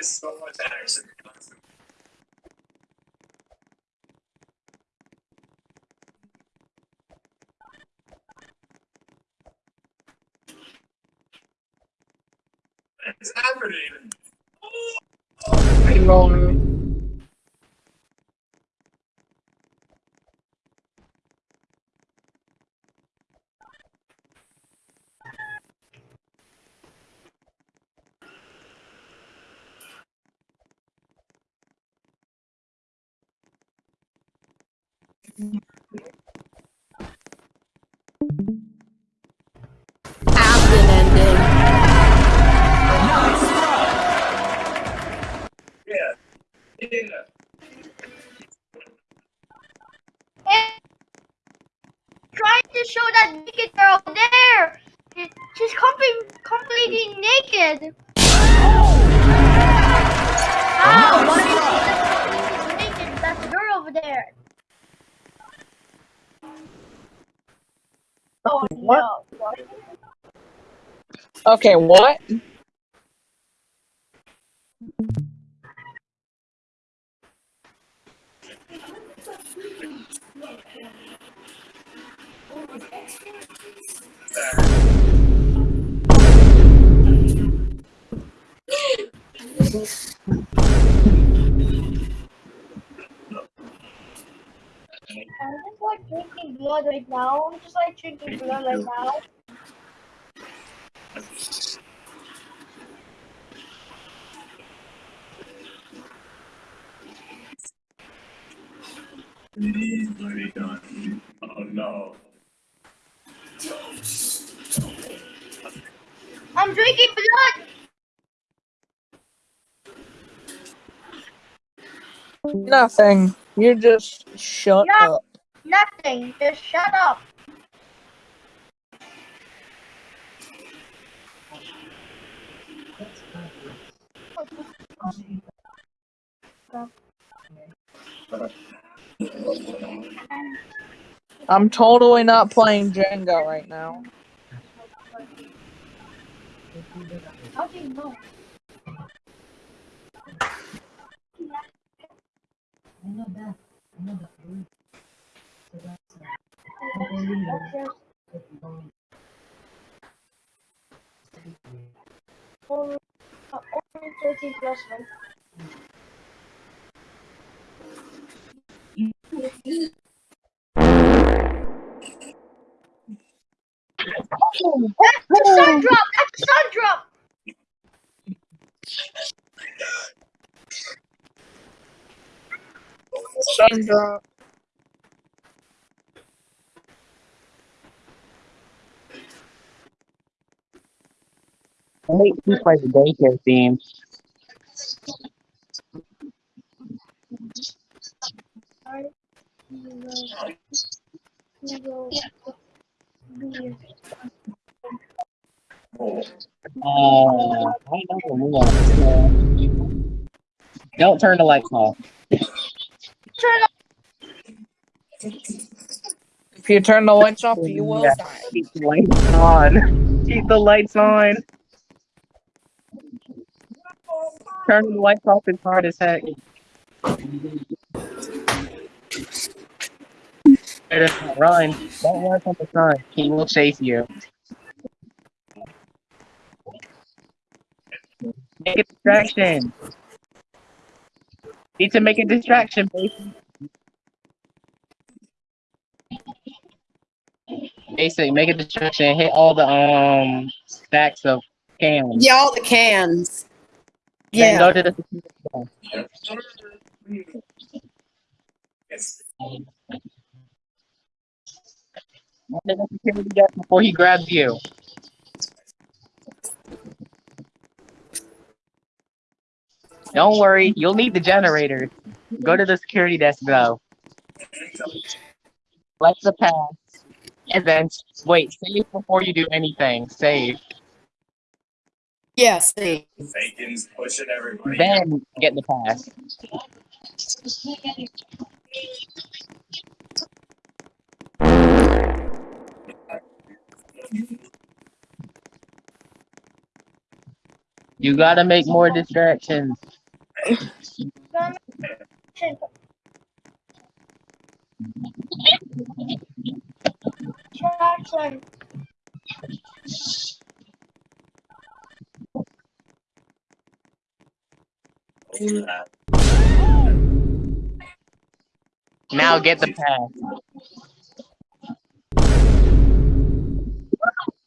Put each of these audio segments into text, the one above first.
So much action. It's happening. Oh, oh. Hey, rolling. Completely, completely naked. Oh, How? Why is she completely naked? That girl over there. Oh What? no. Okay, what? Drinking blood right now. I'm just like drinking blood right now. He's already done. Oh no. I'm drinking blood. Nothing. You just shut Yeah. up. Nothing. Just shut up. I'm totally not playing Jenga right now. How do you know? Only, only 13 plus. That's a sun drop! I hate he plays the daycare theme. I will, he will be Uh, I don't know. Don't turn the lights off. Turn up. If you turn the lights off, you will Yeah. die. Keep the lights on. Keep the lights on. Turning the lights off is hard as heck. Better not run. Don't run from the sun. He will chase you. Make a distraction. Need to make a distraction, baby. Basically, make a distraction. Hit all the um stacks of cans. Yeah, all the cans. Yeah. go to the security desk before he grabs you. Don't worry, you'll need the generator. Go to the security desk though. Select the pass. And then wait, save before you do anything. Save. Yeah, see. Fakin's pushing everybody. Then get the pass. You gotta make more distractions. Jackson. Now get the pass.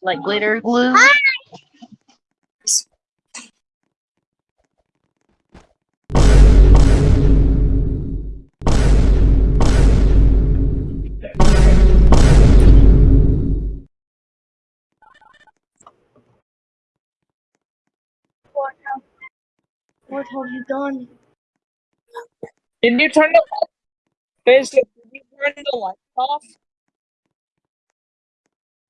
Like glitter glue. Ah! What have you done? Did you turn the light? Basic, did you turn the lights off?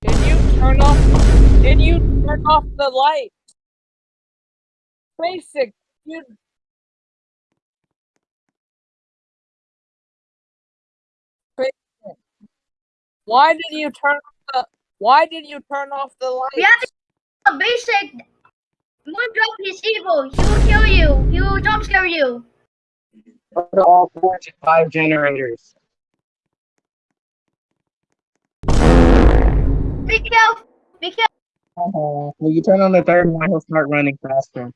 Did you turn off? Did you turn off the light? Basic, you. Basic. Why did you turn off the? Why did you turn off the light? We have basic. Moondrop is evil. He will kill you. He will jump scare you. Go to all four to five generators. Be careful. Be careful. Uh-huh. When you turn on the third one, he'll start running faster.